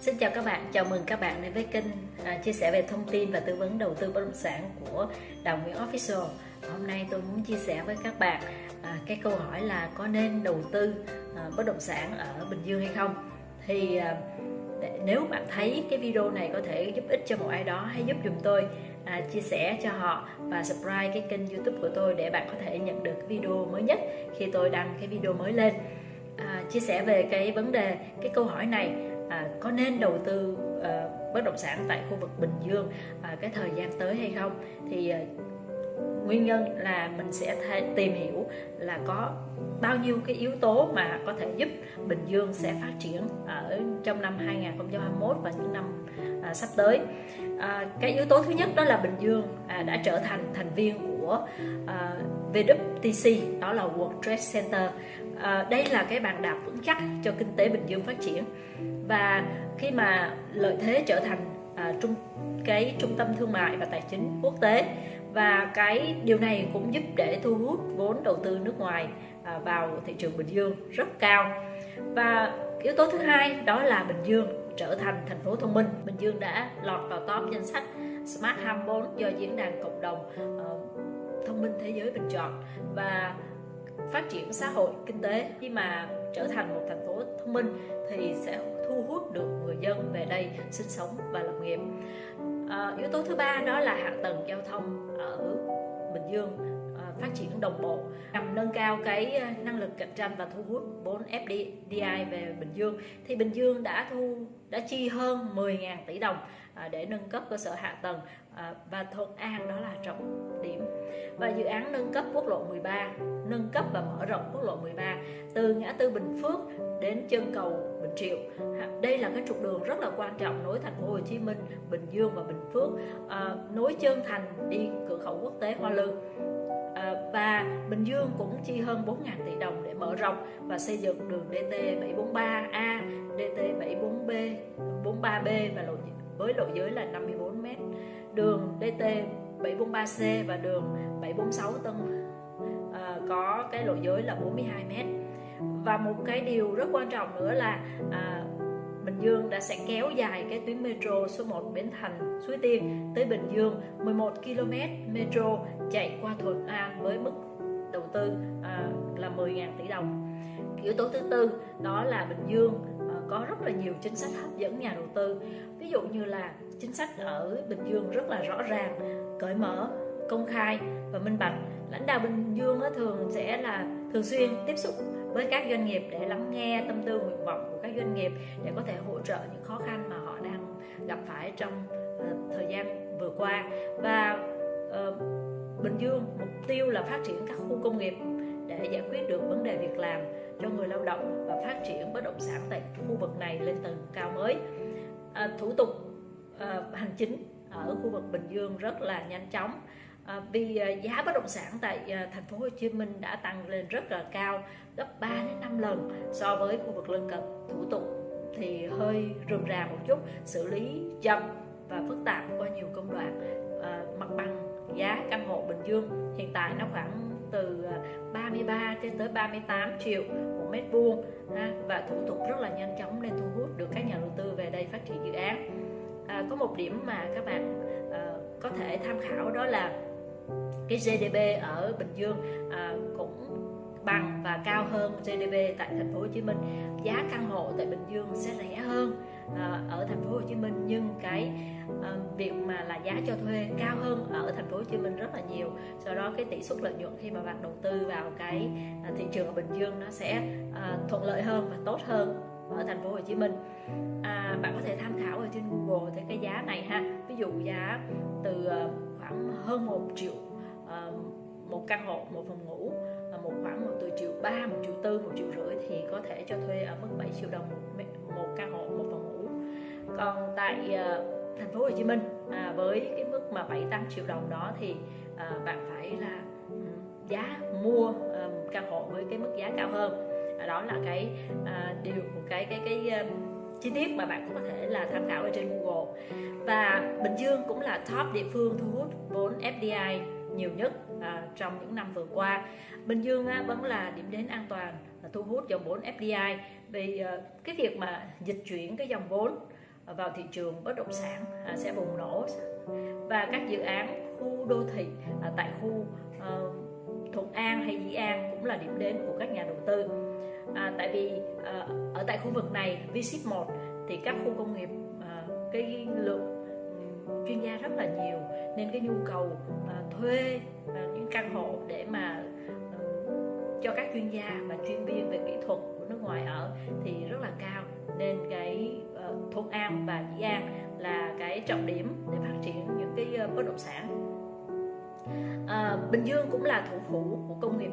Xin chào các bạn, chào mừng các bạn đến với kênh à, chia sẻ về thông tin và tư vấn đầu tư bất động sản của Đào Nguyễn Official. Hôm nay tôi muốn chia sẻ với các bạn à, cái câu hỏi là có nên đầu tư à, bất động sản ở Bình Dương hay không? Thì à, để, nếu bạn thấy cái video này có thể giúp ích cho một ai đó, hãy giúp dùm tôi à, chia sẻ cho họ và subscribe cái kênh YouTube của tôi để bạn có thể nhận được video mới nhất khi tôi đăng cái video mới lên. À, chia sẻ về cái vấn đề, cái câu hỏi này à, có nên đầu tư à, bất động sản tại khu vực Bình Dương à, cái thời gian tới hay không? Thì à, nguyên nhân là mình sẽ tìm hiểu là có bao nhiêu cái yếu tố mà có thể giúp Bình Dương sẽ phát triển ở trong năm 2021 và những năm à, sắp tới. À, cái yếu tố thứ nhất đó là Bình Dương à, đã trở thành thành viên của à, VWTC đó là World Trade Center à, đây là cái bàn đạp vững chắc cho kinh tế Bình Dương phát triển. Và khi mà lợi thế trở thành à, trung cái trung tâm thương mại và tài chính quốc tế và cái điều này cũng giúp để thu hút vốn đầu tư nước ngoài à, vào thị trường Bình Dương rất cao. Và yếu tố thứ hai đó là Bình Dương trở thành thành phố thông minh. Bình Dương đã lọt vào top danh sách Smart 24 do diễn đàn cộng đồng uh, thông minh thế giới bình chọn. Và phát triển xã hội kinh tế. Khi mà trở thành một thành phố thông minh thì sẽ thu hút được người dân về đây sinh sống và lập nghiệp. À, yếu tố thứ ba đó là hạ tầng giao thông ở Bình Dương à, phát triển đồng bộ nhằm nâng cao cái à, năng lực cạnh tranh và thu hút vốn FDI về Bình Dương. Thì Bình Dương đã thu đã chi hơn 10.000 tỷ đồng à, để nâng cấp cơ sở hạ tầng à, và Thuận An đó là trọng điểm. Và dự án nâng cấp quốc lộ 13 nâng cấp và mở rộng quốc lộ 13 từ ngã tư Bình Phước đến chân cầu Bình Triệu. Đây là cái trục đường rất là quan trọng nối thành phố Hồ Chí Minh, Bình Dương và Bình Phước, à, nối chân thành đi cửa khẩu quốc tế Hoa Lư. À, và Bình Dương cũng chi hơn 4.000 tỷ đồng để mở rộng và xây dựng đường DT 743A, DT 74B, 43B và lộ với lộ giới là 54 m. Đường DT 743C và đường 746 Tân có cái lộ giới là 42 mét. Và một cái điều rất quan trọng nữa là à, Bình Dương đã sẽ kéo dài cái tuyến metro số 1 Bến Thành Suối Tiên tới Bình Dương 11 km metro chạy qua Thuận An với mức đầu tư à, là 10.000 tỷ đồng. Yếu tố thứ tư đó là Bình Dương à, có rất là nhiều chính sách hấp dẫn nhà đầu tư. Ví dụ như là chính sách ở Bình Dương rất là rõ ràng cởi mở công khai và minh bạch. Lãnh đạo Bình Dương thường sẽ là thường xuyên tiếp xúc với các doanh nghiệp để lắng nghe tâm tư nguyện vọng của các doanh nghiệp để có thể hỗ trợ những khó khăn mà họ đang gặp phải trong ờ, thời gian vừa qua. Và uh, Bình Dương mục tiêu là phát triển các khu công nghiệp để giải quyết được vấn đề việc làm cho người lao động và phát triển bất động sản tại khu vực này lên tầng cao mới. À, thủ tục à, hành chính ở khu vực Bình Dương rất là nhanh chóng à, vì à, giá bất động sản tại à, thành phố Hồ Chí Minh đã tăng lên rất là cao gấp 3 đến 5 lần so với khu vực lân cận. Thủ tục thì hơi rườm rà một chút xử lý chậm và phức tạp qua nhiều công đoạn. À, mặt bằng giá căn hộ Bình Dương hiện tại nó khoảng từ à, 33 cho tới 38 triệu một mét vuông và thủ tục rất là nhanh chóng nên thu hút được các nhà đầu tư về đây phát triển dự án. À, có một điểm mà các bạn à, có thể tham khảo đó là cái GDP ở Bình Dương à, cũng bằng và cao hơn GDP tại thành phố Hồ Chí Minh. Giá căn hộ tại Bình Dương sẽ rẻ hơn à, ở thành phố Hồ Chí Minh nhưng cái à, việc mà là giá cho thuê cao hơn ở thành phố Hồ Chí Minh rất là nhiều. Do đó cái tỷ suất lợi nhuận khi mà bạn đầu tư vào cái à, thị trường ở Bình Dương nó sẽ à, thuận lợi hơn và tốt hơn ở thành phố Hồ Chí Minh. À, bạn có thể tham khảo ở trên Google thấy cái giá này ha. Ví dụ giá từ à, khoảng hơn 1 triệu Ờ, một căn hộ một phòng ngủ ờ, một khoảng một từ triệu ba một triệu tư một triệu rưỡi thì có thể cho thuê ở mức 7 triệu đồng một, một căn hộ một phòng ngủ. Còn tại ờ, thành phố Hồ Chí Minh à, với cái mức mà 7 8 triệu đồng đó thì à, bạn phải là giá mua um, căn hộ với cái mức giá cao hơn. À, đó là cái à, điều một cái cái cái um, chi tiết mà bạn cũng có thể là tham khảo ở trên Google. Và Bình Dương cũng là top địa phương thu hút vốn FDI nhiều nhất à, trong những năm vừa qua. Bình Dương á, vẫn là điểm đến an toàn là thu hút dòng vốn FDI vì à, cái việc mà dịch chuyển cái dòng vốn à, vào thị trường bất động sản à, sẽ bùng nổ. Và các dự án khu đô thị à, tại khu ờ, Thuận An hay Dĩ An cũng là điểm đến của các nhà đầu tư. À, tại vì à, ở tại khu vực này visit 1 thì các khu công nghiệp à, cái lượng chuyên gia rất là nhiều. Nên cái nhu cầu à, thuê à, những căn hộ để mà à, cho các chuyên gia và chuyên viên về kỹ thuật của nước ngoài ở thì rất là cao. Nên cái ờ, uh, Thuận An và Dĩ An là cái trọng điểm để phát triển những cái uh, bất động sản. À, Bình Dương cũng là thủ phủ của công nghiệp